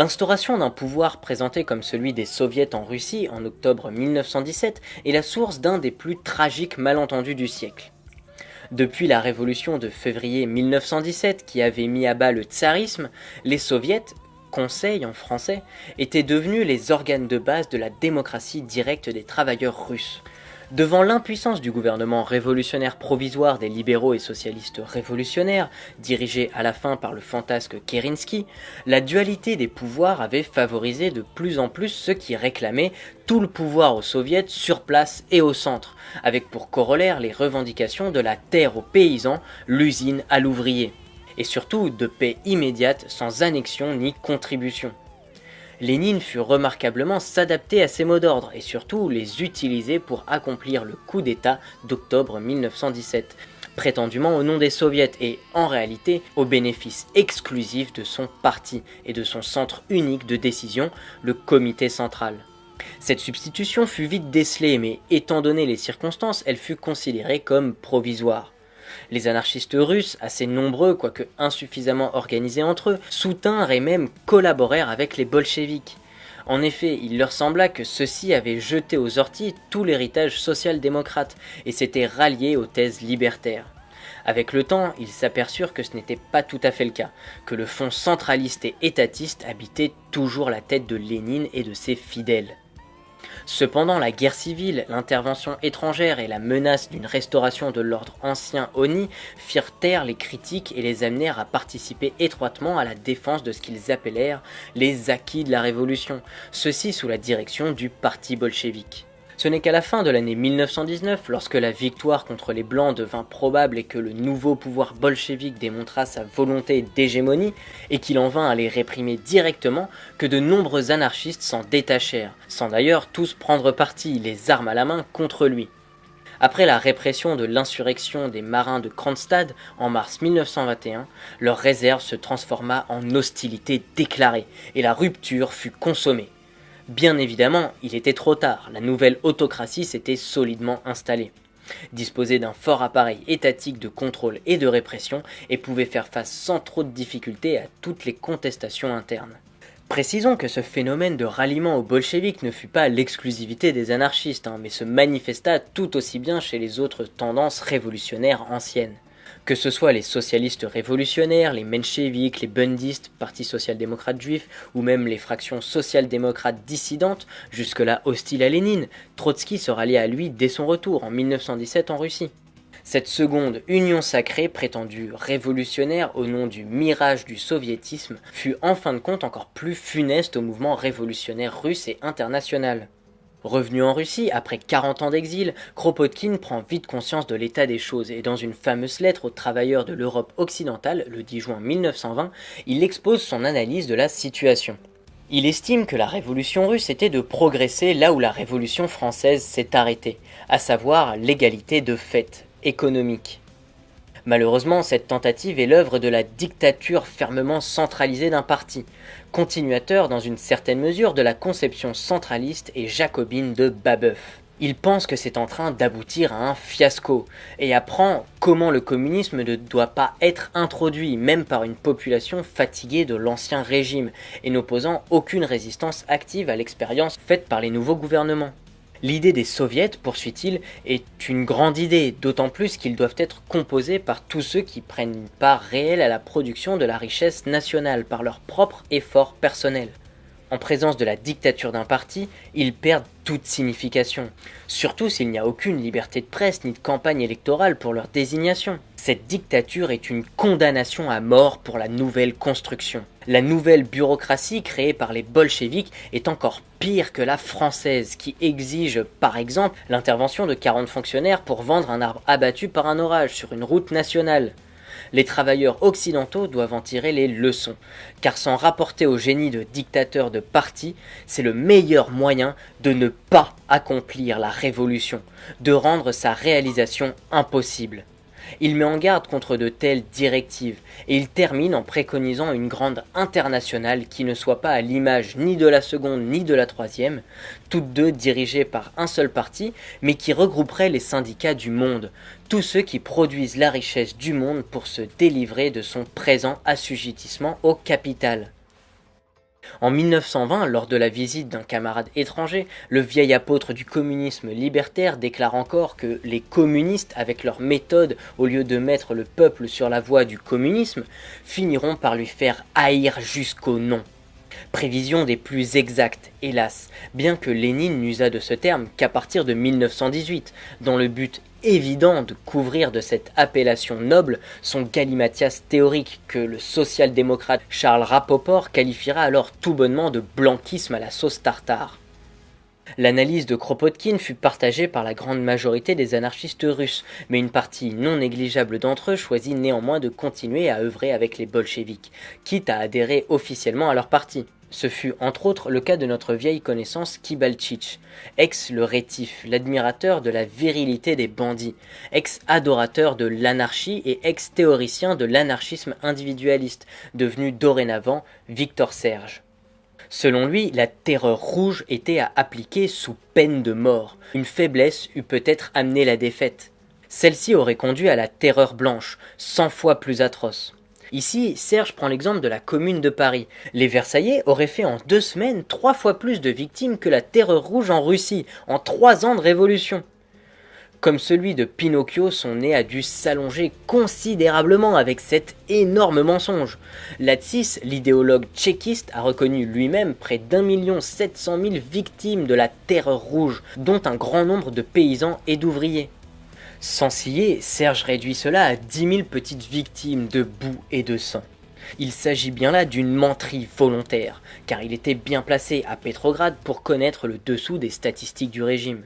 L'instauration d'un pouvoir présenté comme celui des soviets en Russie en octobre 1917 est la source d'un des plus tragiques malentendus du siècle. Depuis la révolution de février 1917 qui avait mis à bas le tsarisme, les soviets, conseils en français, étaient devenus les organes de base de la démocratie directe des travailleurs russes. Devant l'impuissance du gouvernement révolutionnaire provisoire des libéraux et socialistes révolutionnaires, dirigé à la fin par le fantasque Kerensky, la dualité des pouvoirs avait favorisé de plus en plus ceux qui réclamaient tout le pouvoir aux soviets sur place et au centre, avec pour corollaire les revendications de la terre aux paysans, l'usine à l'ouvrier, et surtout de paix immédiate sans annexion ni contribution. Lénine fut remarquablement s'adapter à ces mots d'ordre et surtout les utiliser pour accomplir le coup d'État d'octobre 1917, prétendument au nom des soviets et en réalité au bénéfice exclusif de son parti et de son centre unique de décision, le comité central. Cette substitution fut vite décelée mais étant donné les circonstances, elle fut considérée comme provisoire. Les anarchistes russes, assez nombreux quoique insuffisamment organisés entre eux, soutinrent et même collaborèrent avec les bolcheviks. En effet, il leur sembla que ceux-ci avaient jeté aux orties tout l'héritage social-démocrate et s'étaient ralliés aux thèses libertaires. Avec le temps, ils s'aperçurent que ce n'était pas tout à fait le cas, que le fond centraliste et étatiste habitait toujours la tête de Lénine et de ses fidèles. Cependant, la guerre civile, l'intervention étrangère et la menace d'une restauration de l'ordre ancien ONI firent taire les critiques et les amenèrent à participer étroitement à la défense de ce qu'ils appelèrent les acquis de la révolution, ceci sous la direction du parti bolchevique. Ce n'est qu'à la fin de l'année 1919, lorsque la victoire contre les Blancs devint probable et que le nouveau pouvoir bolchevique démontra sa volonté d'hégémonie, et qu'il en vint à les réprimer directement, que de nombreux anarchistes s'en détachèrent, sans d'ailleurs tous prendre parti, les armes à la main, contre lui. Après la répression de l'insurrection des marins de Kronstadt en mars 1921, leur réserve se transforma en hostilité déclarée, et la rupture fut consommée. Bien évidemment, il était trop tard, la nouvelle autocratie s'était solidement installée. Disposait d'un fort appareil étatique de contrôle et de répression et pouvait faire face sans trop de difficultés à toutes les contestations internes. Précisons que ce phénomène de ralliement aux bolcheviks ne fut pas l'exclusivité des anarchistes, hein, mais se manifesta tout aussi bien chez les autres tendances révolutionnaires anciennes. Que ce soit les socialistes révolutionnaires, les mencheviks, les bundistes, parti social-démocrate juif, ou même les fractions social-démocrates dissidentes, jusque-là hostiles à Lénine, Trotsky se rallia à lui dès son retour en 1917 en Russie. Cette seconde union sacrée, prétendue révolutionnaire au nom du mirage du soviétisme, fut en fin de compte encore plus funeste au mouvement révolutionnaire russe et international. Revenu en Russie, après 40 ans d'exil, Kropotkin prend vite conscience de l'état des choses et dans une fameuse lettre aux travailleurs de l'Europe occidentale, le 10 juin 1920, il expose son analyse de la situation. Il estime que la révolution russe était de progresser là où la révolution française s'est arrêtée, à savoir l'égalité de fait, économique. Malheureusement, cette tentative est l'œuvre de la dictature fermement centralisée d'un parti, continuateur dans une certaine mesure de la conception centraliste et jacobine de Babeuf. Il pense que c'est en train d'aboutir à un fiasco et apprend comment le communisme ne doit pas être introduit même par une population fatiguée de l'ancien régime et n'opposant aucune résistance active à l'expérience faite par les nouveaux gouvernements. L'idée des soviets, poursuit-il, est une grande idée, d'autant plus qu'ils doivent être composés par tous ceux qui prennent une part réelle à la production de la richesse nationale par leur propre effort personnel. En présence de la dictature d'un parti, ils perdent toute signification, surtout s'il n'y a aucune liberté de presse ni de campagne électorale pour leur désignation. Cette dictature est une condamnation à mort pour la nouvelle construction. La nouvelle bureaucratie créée par les bolcheviks est encore pire que la française qui exige par exemple l'intervention de 40 fonctionnaires pour vendre un arbre abattu par un orage sur une route nationale. Les travailleurs occidentaux doivent en tirer les leçons, car s'en rapporter au génie de dictateurs de parti, c'est le meilleur moyen de ne pas accomplir la révolution, de rendre sa réalisation impossible. Il met en garde contre de telles directives, et il termine en préconisant une grande internationale qui ne soit pas à l'image ni de la seconde ni de la troisième, toutes deux dirigées par un seul parti, mais qui regrouperait les syndicats du monde, tous ceux qui produisent la richesse du monde pour se délivrer de son présent assujettissement au capital. En 1920, lors de la visite d'un camarade étranger, le vieil apôtre du communisme libertaire déclare encore que les communistes, avec leur méthode, au lieu de mettre le peuple sur la voie du communisme, finiront par lui faire haïr jusqu'au nom. Prévision des plus exactes, hélas, bien que Lénine n'usa de ce terme qu'à partir de 1918, dans le but évident de couvrir de cette appellation noble son galimatias théorique que le social-démocrate Charles Rapoport qualifiera alors tout bonnement de blanquisme à la sauce tartare. L'analyse de Kropotkin fut partagée par la grande majorité des anarchistes russes, mais une partie non négligeable d'entre eux choisit néanmoins de continuer à œuvrer avec les bolcheviks, quitte à adhérer officiellement à leur parti. Ce fut entre autres le cas de notre vieille connaissance Kibalchich, ex le rétif, l'admirateur de la virilité des bandits, ex-adorateur de l'anarchie et ex-théoricien de l'anarchisme individualiste, devenu dorénavant Victor Serge. Selon lui, la terreur rouge était à appliquer sous peine de mort. Une faiblesse eût peut-être amené la défaite. Celle-ci aurait conduit à la terreur blanche, cent fois plus atroce. Ici, Serge prend l'exemple de la commune de Paris. Les Versaillais auraient fait en deux semaines trois fois plus de victimes que la terreur rouge en Russie, en trois ans de révolution. Comme celui de Pinocchio, son nez a dû s'allonger considérablement avec cet énorme mensonge. Latsis, l'idéologue tchéquiste, a reconnu lui-même près d'un million sept cent mille victimes de la terreur rouge, dont un grand nombre de paysans et d'ouvriers. Sans scier, Serge réduit cela à 10 000 petites victimes de boue et de sang. Il s'agit bien là d'une menterie volontaire, car il était bien placé à Pétrograd pour connaître le dessous des statistiques du régime.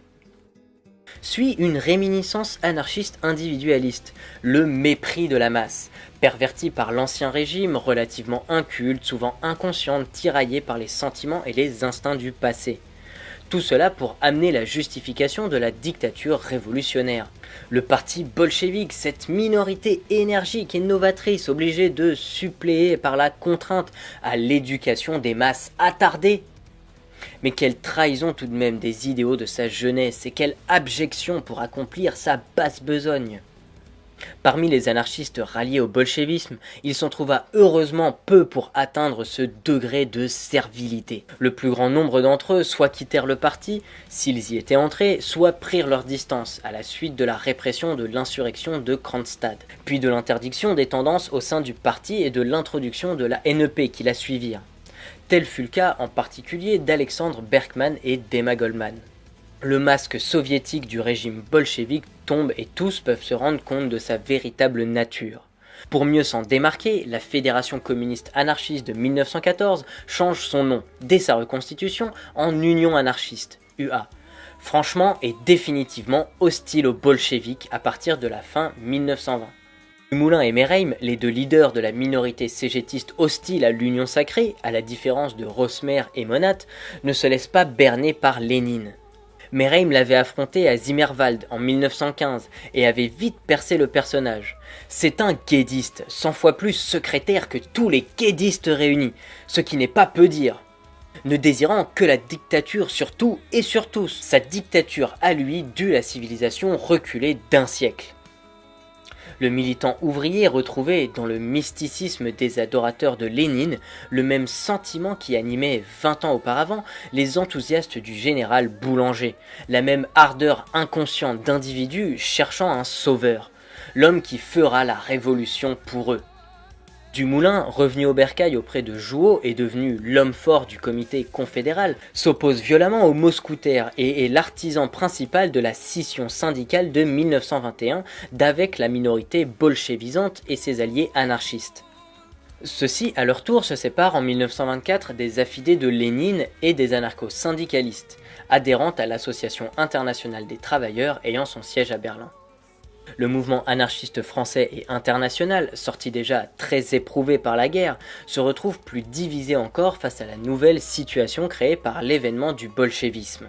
Suit une réminiscence anarchiste individualiste, le mépris de la masse, perverti par l'ancien régime, relativement inculte, souvent inconsciente, tiraillé par les sentiments et les instincts du passé. Tout cela pour amener la justification de la dictature révolutionnaire. Le parti bolchevique, cette minorité énergique et novatrice obligée de suppléer par la contrainte à l'éducation des masses attardées. Mais quelle trahison tout de même des idéaux de sa jeunesse et quelle abjection pour accomplir sa basse besogne. Parmi les anarchistes ralliés au bolchevisme, il s'en trouva heureusement peu pour atteindre ce degré de servilité. Le plus grand nombre d'entre eux soit quittèrent le parti, s'ils y étaient entrés, soit prirent leur distance à la suite de la répression de l'insurrection de Kronstadt, puis de l'interdiction des tendances au sein du parti et de l'introduction de la NEP qui la suivirent. Tel fut le cas en particulier d'Alexandre Berkman et d'Emma Goldman le masque soviétique du régime bolchevique tombe et tous peuvent se rendre compte de sa véritable nature. Pour mieux s'en démarquer, la Fédération communiste anarchiste de 1914 change son nom, dès sa reconstitution, en Union anarchiste, UA. Franchement et définitivement hostile aux bolcheviques à partir de la fin 1920. Moulin et Mereim, les deux leaders de la minorité cégétiste hostile à l'Union sacrée, à la différence de Rosmer et Monat, ne se laissent pas berner par Lénine. Mereim l'avait affronté à Zimmerwald en 1915 et avait vite percé le personnage. C'est un guédiste, 100 fois plus secrétaire que tous les guédistes réunis, ce qui n'est pas peu dire. Ne désirant que la dictature sur tout et sur tous, sa dictature à lui dut la civilisation reculer d'un siècle. Le militant ouvrier retrouvait dans le mysticisme des adorateurs de Lénine le même sentiment qui animait 20 ans auparavant les enthousiastes du général Boulanger, la même ardeur inconsciente d'individus cherchant un sauveur, l'homme qui fera la révolution pour eux. Dumoulin, revenu au bercail auprès de Jouot et devenu l'homme fort du comité confédéral, s'oppose violemment aux mousquetaires et est l'artisan principal de la scission syndicale de 1921 d'avec la minorité bolchevisante et ses alliés anarchistes. Ceux-ci, à leur tour, se séparent en 1924 des affidés de Lénine et des anarcho-syndicalistes, adhérentes à l'Association internationale des travailleurs ayant son siège à Berlin. Le mouvement anarchiste français et international, sorti déjà très éprouvé par la guerre, se retrouve plus divisé encore face à la nouvelle situation créée par l'événement du bolchevisme.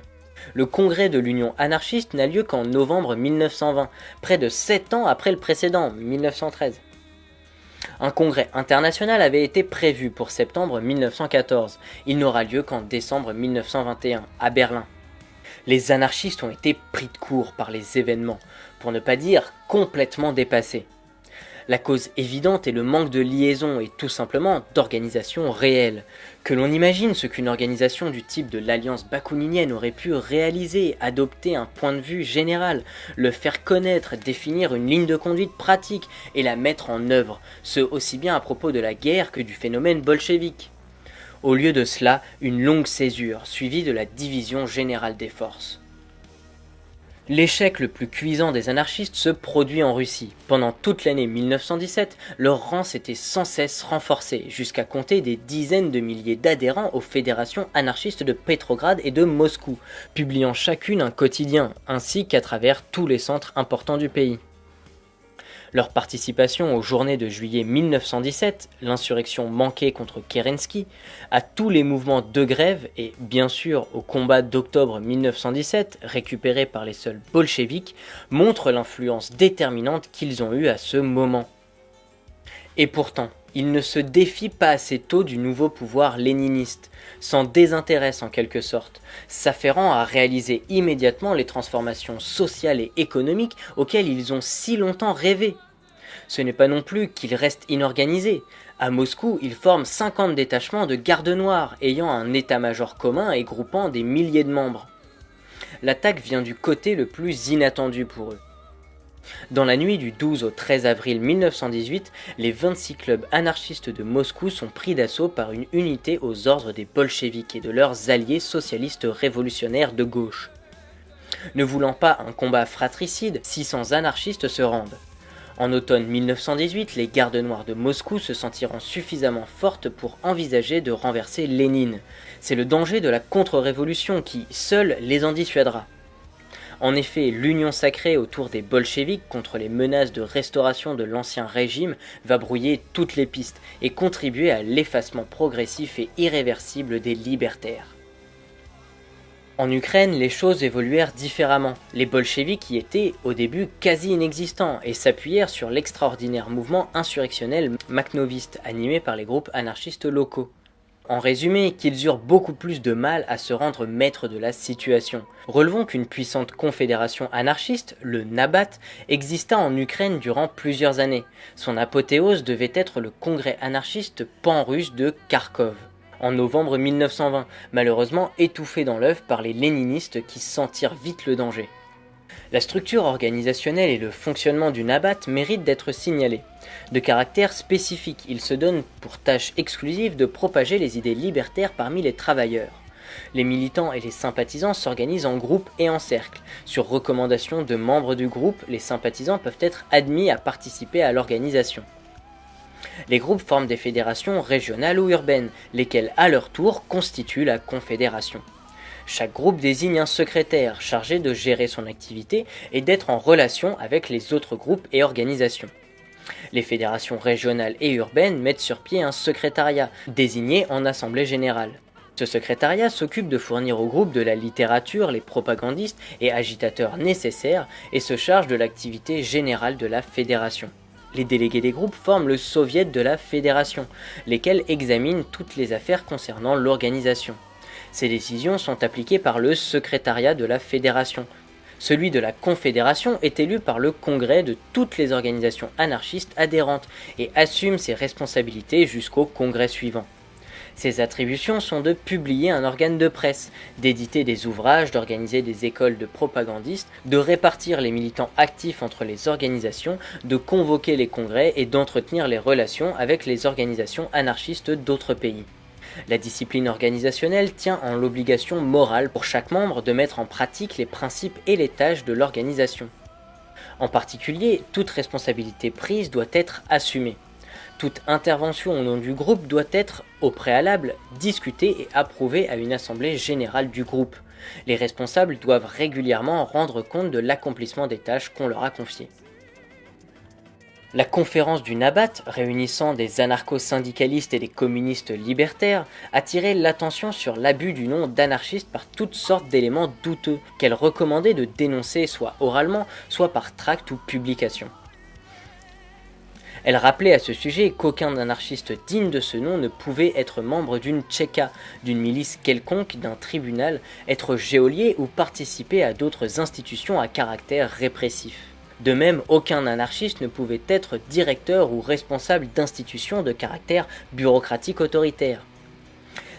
Le congrès de l'Union anarchiste n'a lieu qu'en novembre 1920, près de 7 ans après le précédent, 1913. Un congrès international avait été prévu pour septembre 1914. Il n'aura lieu qu'en décembre 1921, à Berlin. Les anarchistes ont été pris de court par les événements, pour ne pas dire complètement dépassés. La cause évidente est le manque de liaison et tout simplement d'organisation réelle. Que l'on imagine ce qu'une organisation du type de l'Alliance bakouninienne aurait pu réaliser, adopter un point de vue général, le faire connaître, définir une ligne de conduite pratique et la mettre en œuvre, ce aussi bien à propos de la guerre que du phénomène bolchevique. Au lieu de cela, une longue césure, suivie de la division générale des forces. L'échec le plus cuisant des anarchistes se produit en Russie. Pendant toute l'année 1917, leur rang s'était sans cesse renforcé, jusqu'à compter des dizaines de milliers d'adhérents aux fédérations anarchistes de Petrograd et de Moscou, publiant chacune un quotidien, ainsi qu'à travers tous les centres importants du pays. Leur participation aux journées de juillet 1917, l'insurrection manquée contre Kerensky, à tous les mouvements de grève et bien sûr au combat d'octobre 1917 récupéré par les seuls bolcheviks montre l'influence déterminante qu'ils ont eue à ce moment. Et pourtant, ils ne se défient pas assez tôt du nouveau pouvoir léniniste, s'en désintéressent en quelque sorte, s'afférant à réaliser immédiatement les transformations sociales et économiques auxquelles ils ont si longtemps rêvé. Ce n'est pas non plus qu'ils restent inorganisés. À Moscou, ils forment 50 détachements de gardes noirs, ayant un état-major commun et groupant des milliers de membres. L'attaque vient du côté le plus inattendu pour eux. Dans la nuit du 12 au 13 avril 1918, les 26 clubs anarchistes de Moscou sont pris d'assaut par une unité aux ordres des bolcheviks et de leurs alliés socialistes révolutionnaires de gauche. Ne voulant pas un combat fratricide, 600 anarchistes se rendent. En automne 1918, les gardes noirs de Moscou se sentiront suffisamment fortes pour envisager de renverser Lénine. C'est le danger de la contre-révolution qui, seul, les en dissuadera. En effet, l'union sacrée autour des bolcheviks contre les menaces de restauration de l'ancien régime va brouiller toutes les pistes et contribuer à l'effacement progressif et irréversible des libertaires. En Ukraine, les choses évoluèrent différemment. Les bolcheviks y étaient au début quasi inexistants et s'appuyèrent sur l'extraordinaire mouvement insurrectionnel makhnoviste animé par les groupes anarchistes locaux. En résumé, qu'ils eurent beaucoup plus de mal à se rendre maîtres de la situation. Relevons qu'une puissante confédération anarchiste, le Nabat, exista en Ukraine durant plusieurs années. Son apothéose devait être le congrès anarchiste pan-russe de Kharkov en novembre 1920, malheureusement étouffé dans l'œuf par les léninistes qui sentirent vite le danger. La structure organisationnelle et le fonctionnement du Nabat méritent d'être signalés. De caractère spécifique, il se donne pour tâche exclusive de propager les idées libertaires parmi les travailleurs. Les militants et les sympathisants s'organisent en groupe et en cercle. Sur recommandation de membres du groupe, les sympathisants peuvent être admis à participer à l'organisation. Les groupes forment des fédérations régionales ou urbaines, lesquelles à leur tour constituent la confédération. Chaque groupe désigne un secrétaire chargé de gérer son activité et d'être en relation avec les autres groupes et organisations. Les fédérations régionales et urbaines mettent sur pied un secrétariat, désigné en assemblée générale. Ce secrétariat s'occupe de fournir au groupe de la littérature, les propagandistes et agitateurs nécessaires et se charge de l'activité générale de la fédération. Les délégués des groupes forment le soviet de la fédération, lesquels examinent toutes les affaires concernant l'organisation. Ces décisions sont appliquées par le secrétariat de la fédération. Celui de la confédération est élu par le congrès de toutes les organisations anarchistes adhérentes et assume ses responsabilités jusqu'au congrès suivant. Ses attributions sont de publier un organe de presse, d'éditer des ouvrages, d'organiser des écoles de propagandistes, de répartir les militants actifs entre les organisations, de convoquer les congrès et d'entretenir les relations avec les organisations anarchistes d'autres pays. La discipline organisationnelle tient en l'obligation morale pour chaque membre de mettre en pratique les principes et les tâches de l'organisation. En particulier, toute responsabilité prise doit être assumée. Toute intervention au nom du groupe doit être, au préalable, discutée et approuvée à une assemblée générale du groupe. Les responsables doivent régulièrement rendre compte de l'accomplissement des tâches qu'on leur a confiées. La conférence du Nabat, réunissant des anarcho-syndicalistes et des communistes libertaires, attirait l'attention sur l'abus du nom d'anarchiste par toutes sortes d'éléments douteux qu'elle recommandait de dénoncer soit oralement, soit par tract ou publication. Elle rappelait à ce sujet qu'aucun anarchiste digne de ce nom ne pouvait être membre d'une tchéka, d'une milice quelconque, d'un tribunal, être géolier ou participer à d'autres institutions à caractère répressif. De même, aucun anarchiste ne pouvait être directeur ou responsable d'institutions de caractère bureaucratique autoritaire.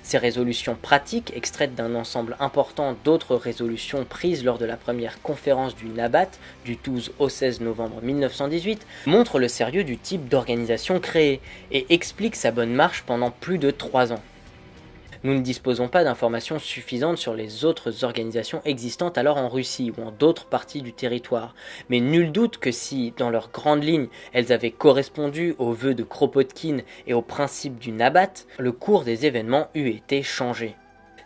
Ces résolutions pratiques, extraites d'un ensemble important d'autres résolutions prises lors de la première conférence du Nabat du 12 au 16 novembre 1918, montrent le sérieux du type d'organisation créée et expliquent sa bonne marche pendant plus de trois ans. Nous ne disposons pas d'informations suffisantes sur les autres organisations existantes alors en Russie ou en d'autres parties du territoire, mais nul doute que si, dans leurs grandes lignes, elles avaient correspondu aux vœux de Kropotkin et aux principes du Nabat, le cours des événements eût été changé.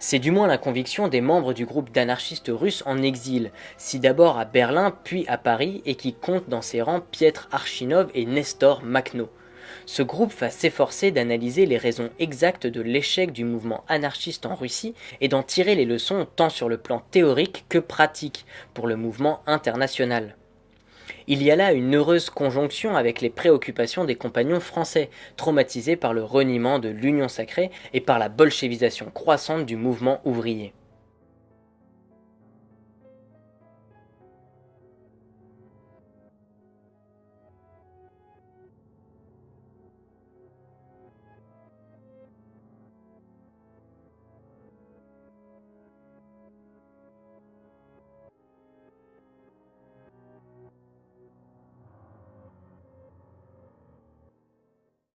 C'est du moins la conviction des membres du groupe d'anarchistes russes en exil, si d'abord à Berlin puis à Paris et qui compte dans ses rangs Pietr Archinov et Nestor Makhno ce groupe va s'efforcer d'analyser les raisons exactes de l'échec du mouvement anarchiste en Russie et d'en tirer les leçons tant sur le plan théorique que pratique pour le mouvement international. Il y a là une heureuse conjonction avec les préoccupations des compagnons français, traumatisés par le reniement de l'Union sacrée et par la bolchevisation croissante du mouvement ouvrier.